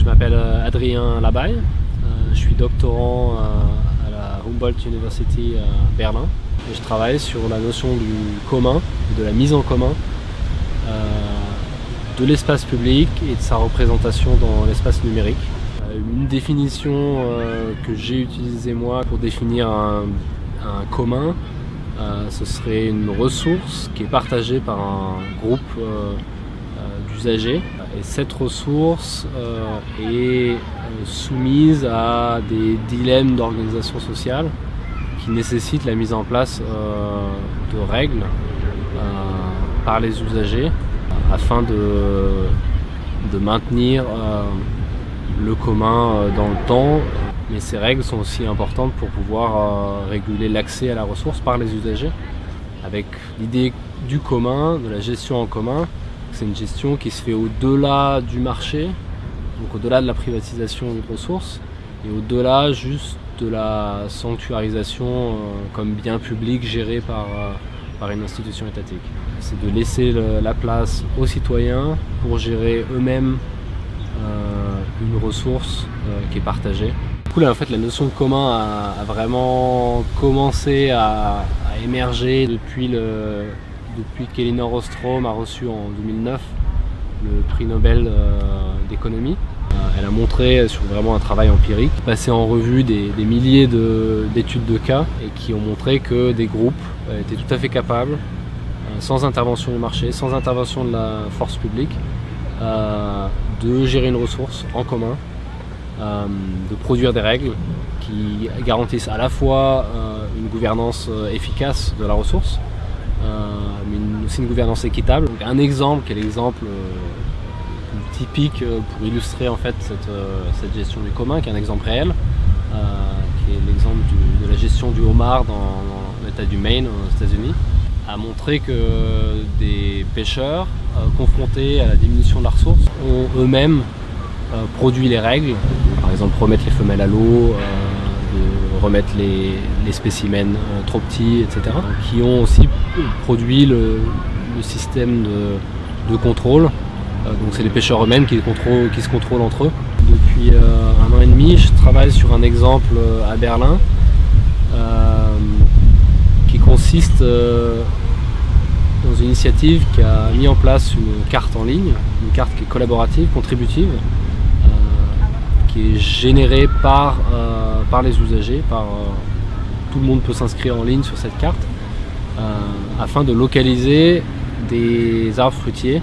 je m'appelle Adrien Labaille, je suis doctorant à la Humboldt University à Berlin et je travaille sur la notion du commun, de la mise en commun de l'espace public et de sa représentation dans l'espace numérique. Une définition que j'ai utilisée moi pour définir un, commun, ce serait une ressource qui est partagée par un groupe et cette ressource euh, est euh, soumise à des dilemmes d'organisation sociale qui nécessitent la mise en place euh, de règles par les usagers afin de, de maintenir le commun dans le temps. Mais ces règles sont aussi importantes pour pouvoir réguler l'accès à la ressource par les usagers avec l'idée du commun, de la gestion en commun, c'est une gestion qui se fait au-delà du marché, donc au-delà de la privatisation de ressources, et au-delà juste de la sanctuarisation euh, comme bien public géré par, euh, par une institution étatique. C'est de laisser la place aux citoyens pour gérer eux-mêmes euh, une ressource qui est partagée. Du coup, là, en fait, la notion de commun a, vraiment commencé à émerger depuis le, depuis qu'Elinor Ostrom a reçu en 2009 le prix Nobel euh, d'économie. Euh, elle a montré sur vraiment un travail empirique, passé en revue des, milliers d'études de, cas et qui ont montré que des groupes euh, étaient tout à fait capables, sans intervention du marché, sans intervention de la force publique, de gérer une ressource en commun, de produire des règles qui garantissent à la fois une gouvernance efficace de la ressource, mais aussi une gouvernance équitable. un exemple qui est l'exemple euh, typique euh, pour illustrer en fait euh, cette, gestion du commun, qui est un exemple réel, qui est l'exemple de la gestion du homard dans, l'état du Maine aux États-Unis, a montré que des pêcheurs confrontés à la diminution de la ressource ont eux-mêmes produit les règles, par exemple remettre les femelles à l'eau, remettre les, spécimens euh, trop petits, etc. Qui ont aussi produit le, système de, contrôle. Euh, donc c'est les pêcheurs eux-mêmes qui, se contrôlent entre eux. Depuis euh, un an et demi, je travaille sur un exemple à Berlin qui consiste dans une initiative qui a mis en place une carte en ligne, une carte qui est collaborative, contributive, qui est générée par, euh, par les usagers, par, euh, tout le monde peut s'inscrire en ligne sur cette carte, euh, afin de localiser des arbres fruitiers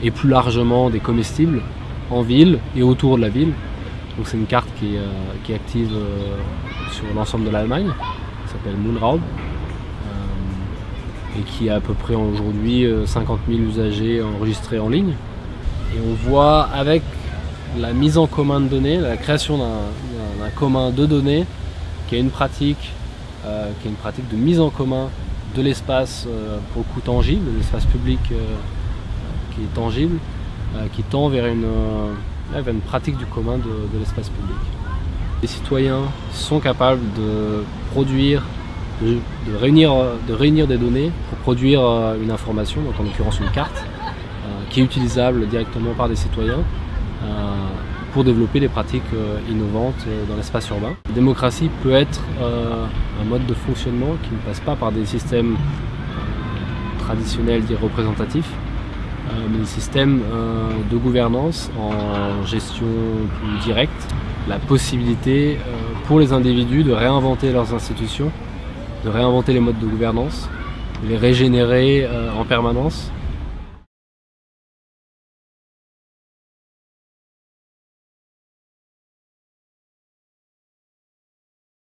et plus largement des comestibles en ville et autour de la ville. Donc c'est une carte qui est, qui est active sur l'ensemble de l'Allemagne, qui s'appelle Moonraub, et qui a à peu près aujourd'hui 50 000 usagers enregistrés en ligne. Et on voit avec la mise en commun de données, la création d'un commun de données, qui est une pratique, euh, qui est une pratique de mise en commun de l'espace euh, pour le coup tangible, de l'espace public euh, qui est tangible, qui tend vers une, une, pratique du commun de, l'espace public. Les citoyens sont capables de produire, de, réunir, de réunir des données pour produire une information, donc en l'occurrence une carte, qui est utilisable directement par des citoyens euh, pour développer des pratiques euh, innovantes euh, dans l'espace urbain. La démocratie peut être un mode de fonctionnement qui ne passe pas par des systèmes traditionnels dits représentatifs, mais des systèmes de gouvernance en gestion plus directe, la possibilité pour les individus de réinventer leurs institutions, de réinventer les modes de gouvernance, de les régénérer en permanence